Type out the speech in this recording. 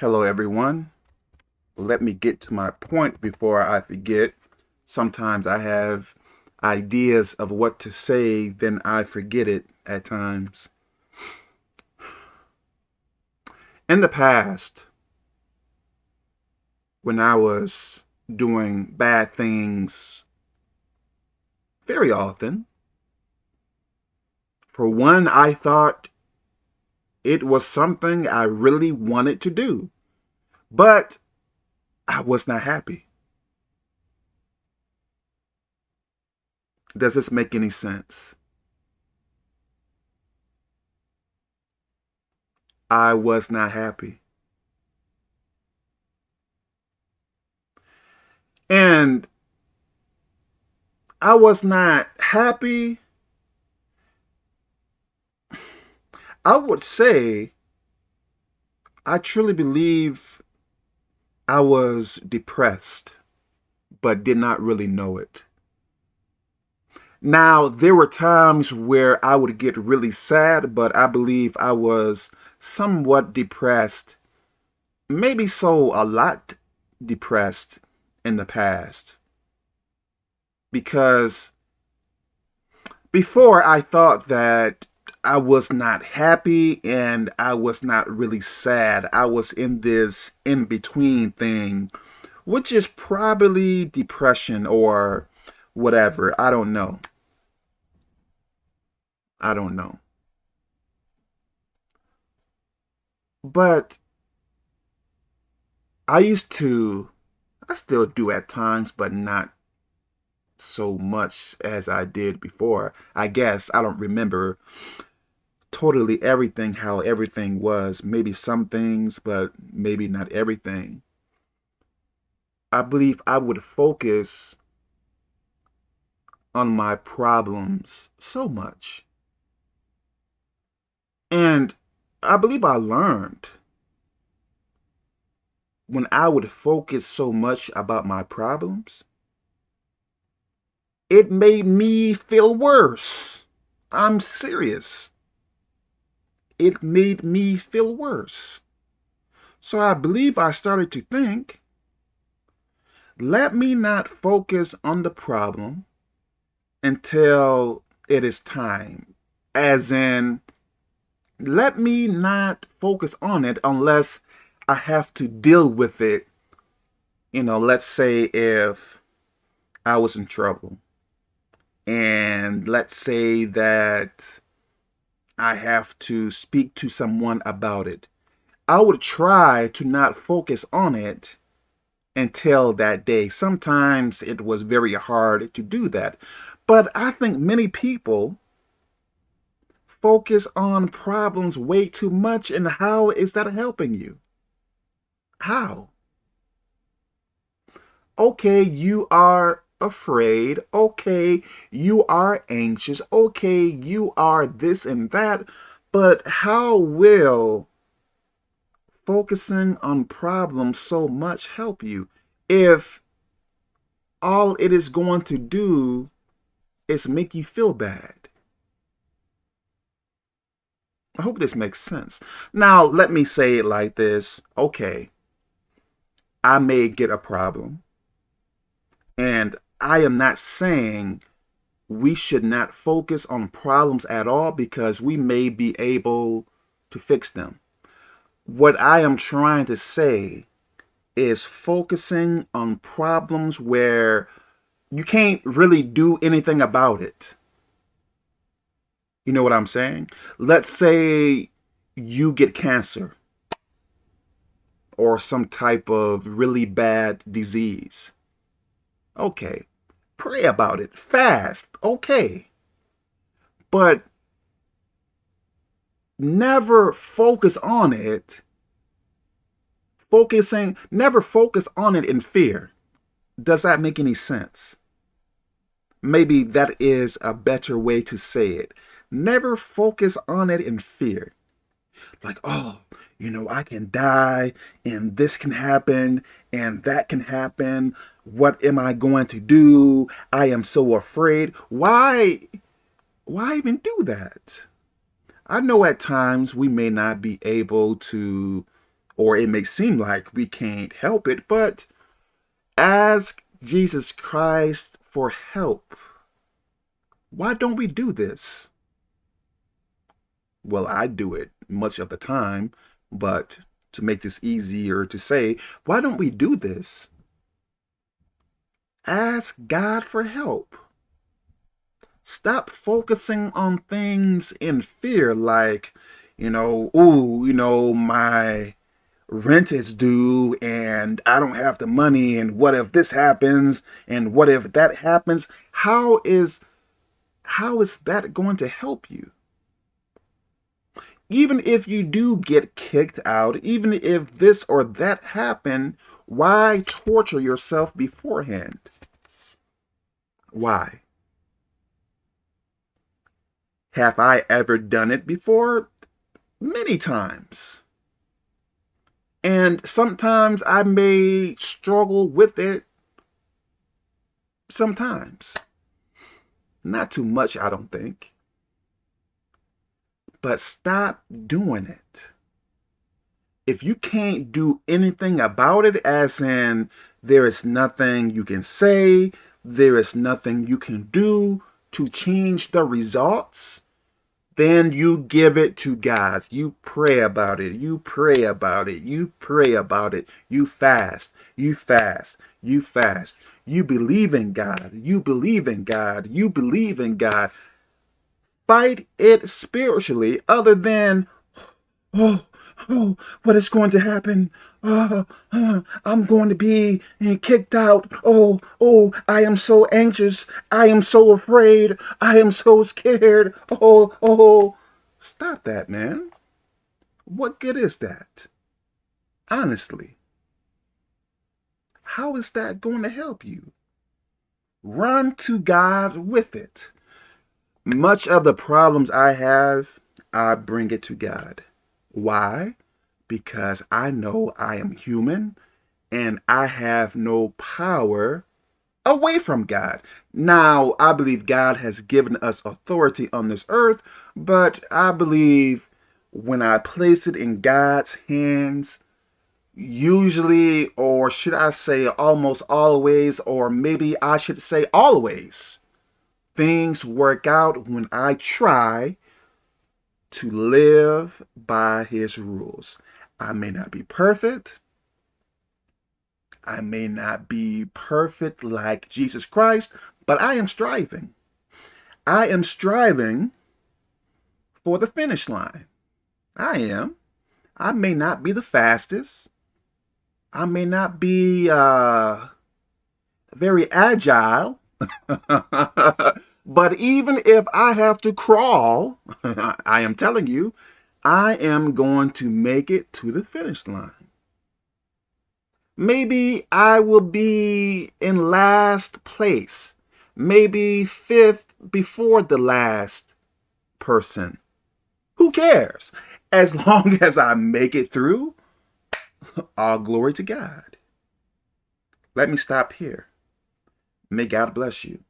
Hello, everyone. Let me get to my point before I forget. Sometimes I have ideas of what to say, then I forget it at times. In the past, when I was doing bad things very often, for one, I thought it was something I really wanted to do, but I was not happy. Does this make any sense? I was not happy. And I was not happy. I would say I truly believe I was depressed, but did not really know it. Now, there were times where I would get really sad, but I believe I was somewhat depressed, maybe so a lot depressed in the past. Because before I thought that I was not happy and I was not really sad. I was in this in-between thing, which is probably depression or whatever. I don't know. I don't know. But I used to, I still do at times, but not so much as I did before. I guess I don't remember totally everything how everything was. Maybe some things, but maybe not everything. I believe I would focus on my problems so much. And I believe I learned when I would focus so much about my problems, it made me feel worse. I'm serious. It made me feel worse. So I believe I started to think, let me not focus on the problem until it is time. As in, let me not focus on it unless I have to deal with it. You know, let's say if I was in trouble and let's say that I have to speak to someone about it. I would try to not focus on it until that day. Sometimes it was very hard to do that. But I think many people focus on problems way too much and how is that helping you? How? Okay, you are afraid. Okay, you are anxious. Okay, you are this and that. But how will focusing on problems so much help you if all it is going to do is make you feel bad? I hope this makes sense. Now, let me say it like this. Okay, I may get a problem. And I am not saying we should not focus on problems at all because we may be able to fix them. What I am trying to say is focusing on problems where you can't really do anything about it. You know what I'm saying? Let's say you get cancer or some type of really bad disease. Okay, pray about it, fast, okay. But never focus on it, focusing, never focus on it in fear. Does that make any sense? Maybe that is a better way to say it. Never focus on it in fear. Like, oh, you know, I can die and this can happen and that can happen. What am I going to do? I am so afraid. Why, why even do that? I know at times we may not be able to or it may seem like we can't help it, but ask Jesus Christ for help. Why don't we do this? Well, I do it much of the time, but to make this easier to say, why don't we do this? Ask God for help. Stop focusing on things in fear like, you know, ooh, you know, my rent is due and I don't have the money and what if this happens and what if that happens? How is how is that going to help you? Even if you do get kicked out, even if this or that happened, why torture yourself beforehand? Why? Have I ever done it before? Many times. And sometimes I may struggle with it. Sometimes. Not too much, I don't think. But stop doing it. If you can't do anything about it, as in there is nothing you can say, there is nothing you can do to change the results, then you give it to God. You pray about it. You pray about it. You pray about it. You fast. You fast. You fast. You believe in God. You believe in God. You believe in God. Fight it spiritually other than, oh, oh, what is going to happen? Oh, I'm going to be kicked out. Oh, oh, I am so anxious. I am so afraid. I am so scared. Oh, oh. Stop that, man. What good is that? Honestly. How is that going to help you? Run to God with it. Much of the problems I have, I bring it to God. Why? Because I know I am human and I have no power away from God. Now, I believe God has given us authority on this earth, but I believe when I place it in God's hands, usually, or should I say almost always, or maybe I should say always, things work out when I try to live by his rules. I may not be perfect. I may not be perfect like Jesus Christ, but I am striving. I am striving for the finish line. I am. I may not be the fastest. I may not be uh, very agile. But even if I have to crawl, I am telling you, I am going to make it to the finish line. Maybe I will be in last place. Maybe fifth before the last person. Who cares? As long as I make it through, all glory to God. Let me stop here. May God bless you.